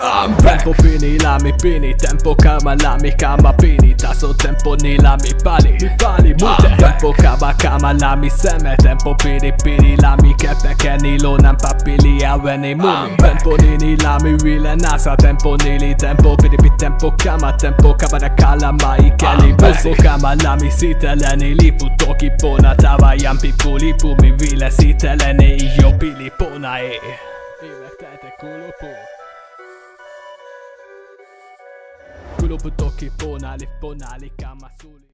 I'm back. Tempo pini lami pini Tempo kama lami kama pini. Taso tempo nila mi pali Mi pali mute. Tempo kama kama lami seme. Tempo pini pini lami kepeke nilo Nan papili aweni mumi. Tempo nini lami wile nasa. Tempo nili tempo pini pi tempo kama. Tempo kama da kala maikeli Tempo kama lami siteleni lipu. Toki pona tava jampi pulipu Mi vile siteleni iyo pili pona eh. e Évek quello potoche pona, le pona, le cama sole.